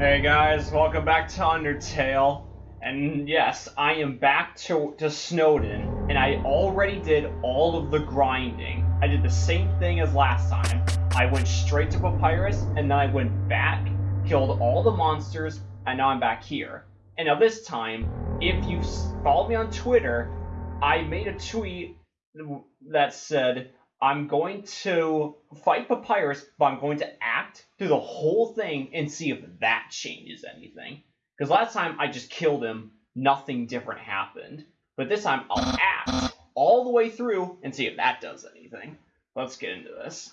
Hey guys, welcome back to Undertale. And yes, I am back to, to Snowdin, and I already did all of the grinding. I did the same thing as last time. I went straight to Papyrus, and then I went back, killed all the monsters, and now I'm back here. And now this time, if you follow me on Twitter, I made a tweet that said, I'm going to fight Papyrus, but I'm going to act through the whole thing and see if that changes anything. Because last time I just killed him, nothing different happened. But this time I'll act all the way through and see if that does anything. Let's get into this.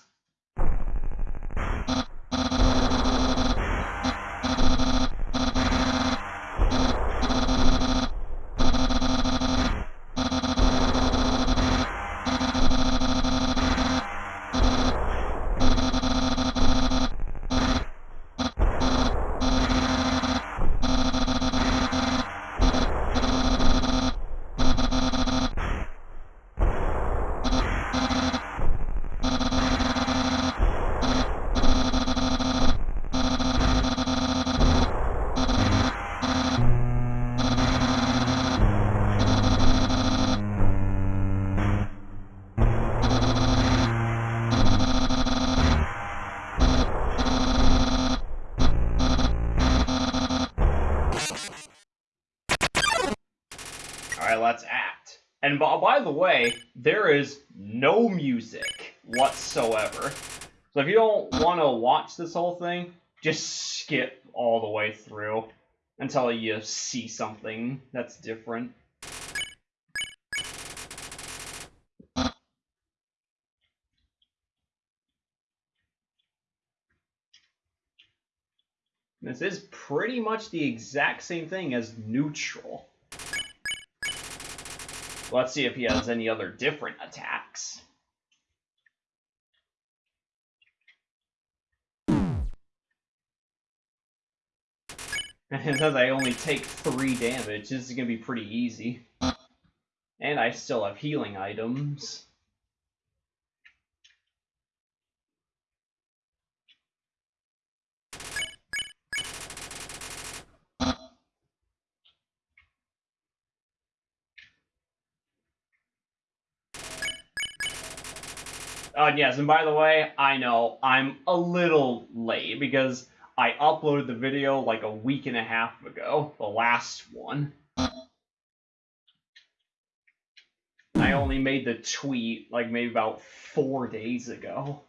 Let's act. And by, the way, there is no music whatsoever. So if you don't want to watch this whole thing, just skip all the way through until you see something that's different. This is pretty much the exact same thing as neutral. Let's see if he has any other different attacks. It says I only take 3 damage. This is going to be pretty easy. And I still have healing items. Uh, yes, and by the way, I know I'm a little late because I uploaded the video like a week and a half ago, the last one. I only made the tweet like maybe about four days ago.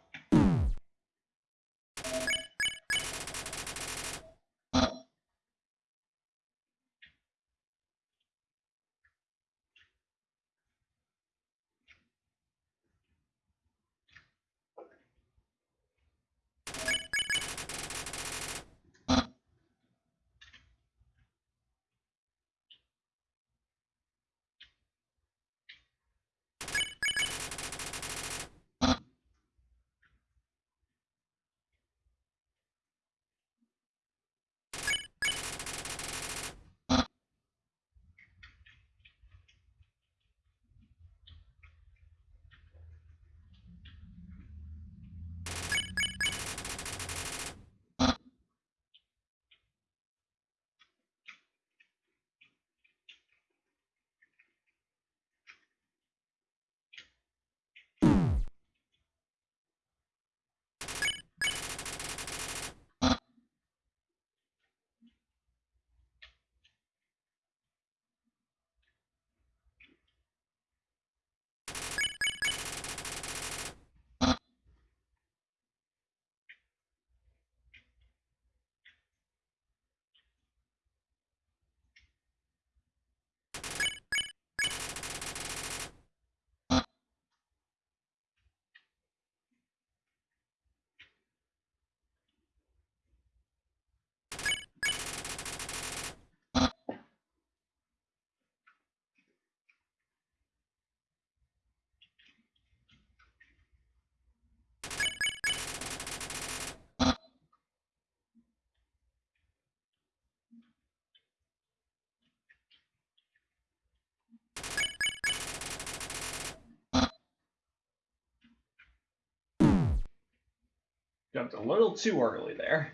Jumped a little too early there.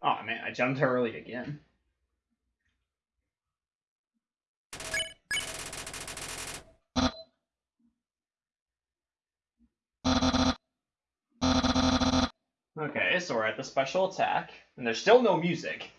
Oh man, I jumped early again. Okay, at the special attack, and there's still no music.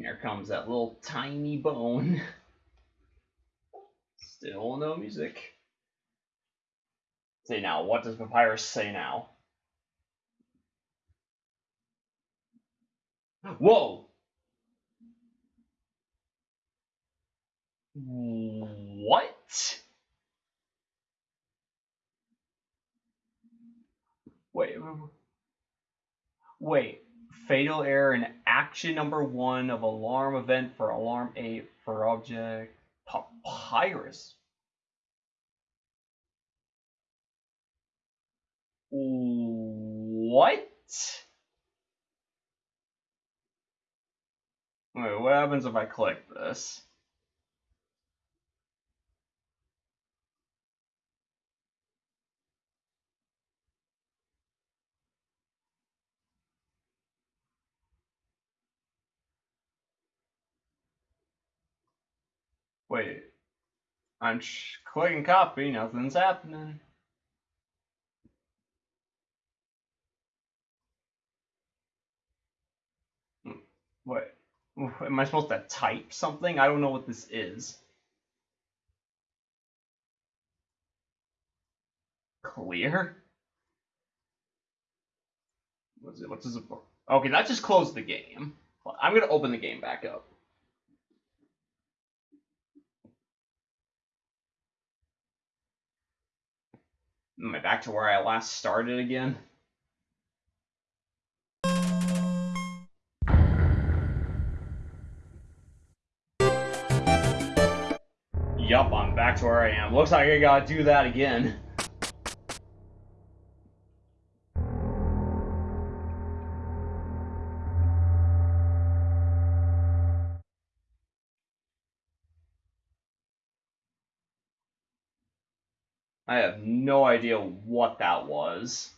Here comes that little tiny bone. Still no music. Say now, what does Papyrus say now? Whoa! What? Wait. Wait. Fatal error in action number one of alarm event for alarm eight for object papyrus. What? Wait, what happens if I click this? Wait. I'm clicking copy, nothing's happening. Hmm, what? Am I supposed to type something? I don't know what this is. Clear? What's it? What's this? Okay, that just closed the game. I'm gonna open the game back up. Am I back to where I last started again? Yup, I'm back to where I am. Looks like I gotta do that again. I have no idea what that was.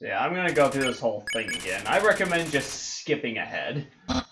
Yeah, I'm gonna go through this whole thing again. I recommend just skipping ahead.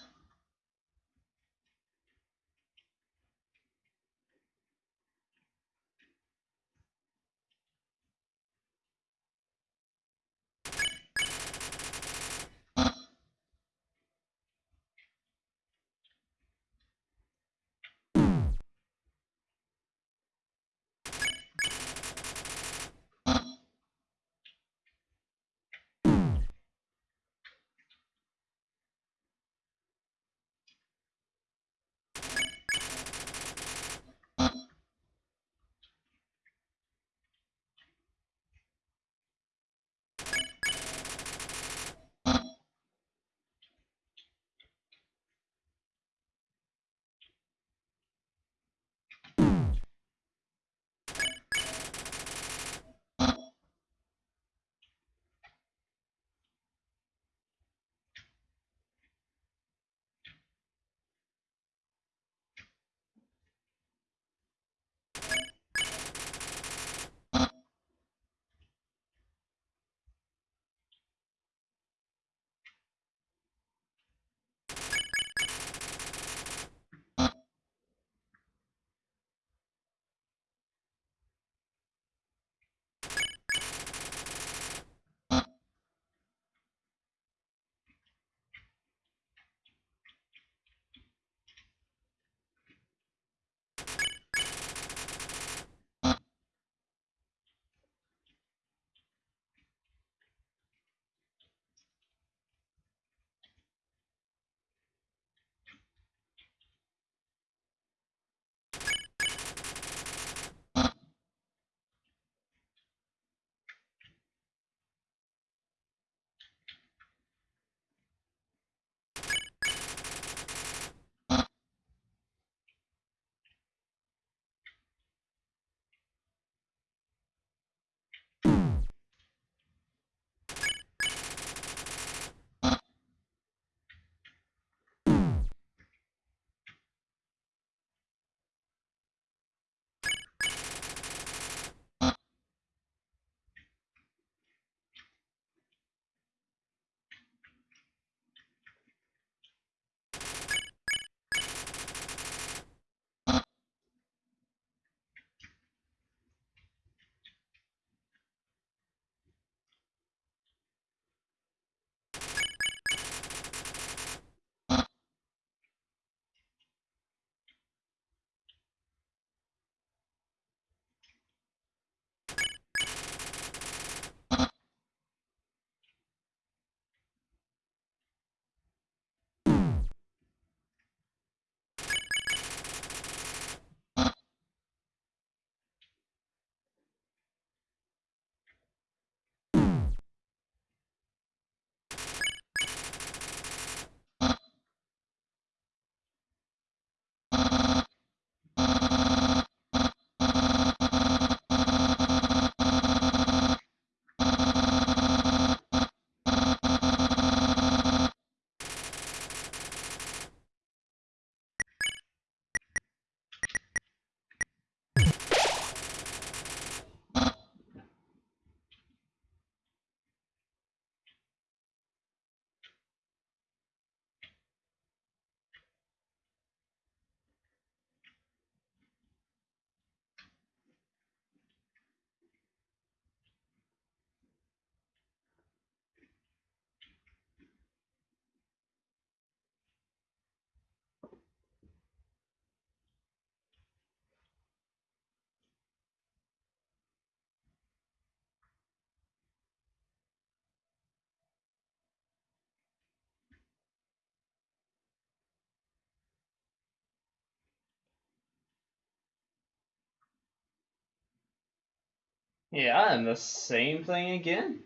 Yeah, and the same thing again.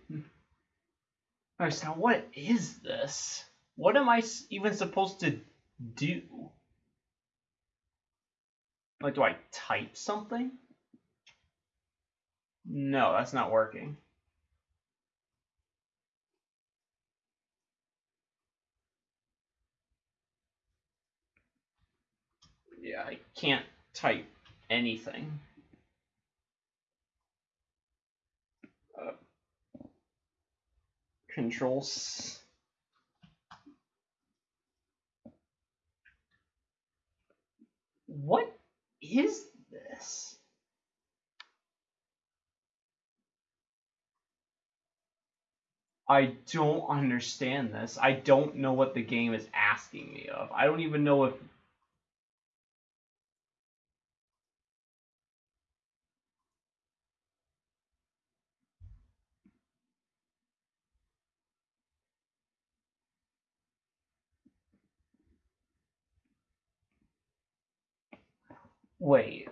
Alright, so now what is this? What am I even supposed to do? Like, do I type something? No, that's not working. Yeah, I can't type anything. Controls. What is this? I don't understand this. I don't know what the game is asking me of. I don't even know if Wait.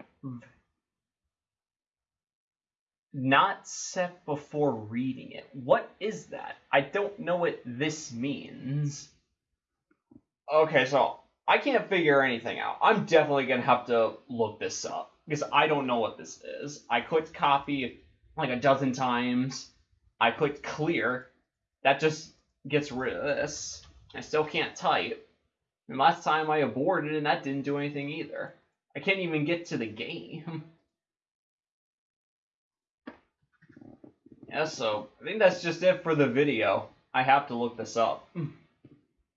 Not set before reading it. What is that? I don't know what this means. Okay, so I can't figure anything out. I'm definitely gonna have to look this up because I don't know what this is. I clicked copy like a dozen times. I clicked clear. That just gets rid of this. I still can't type. And last time I aborted and that didn't do anything either. I can't even get to the game. yeah, so I think that's just it for the video. I have to look this up.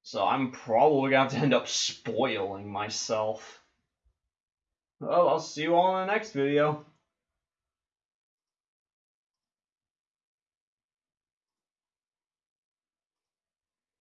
So I'm probably going to have to end up spoiling myself. Well, I'll see you all in the next video.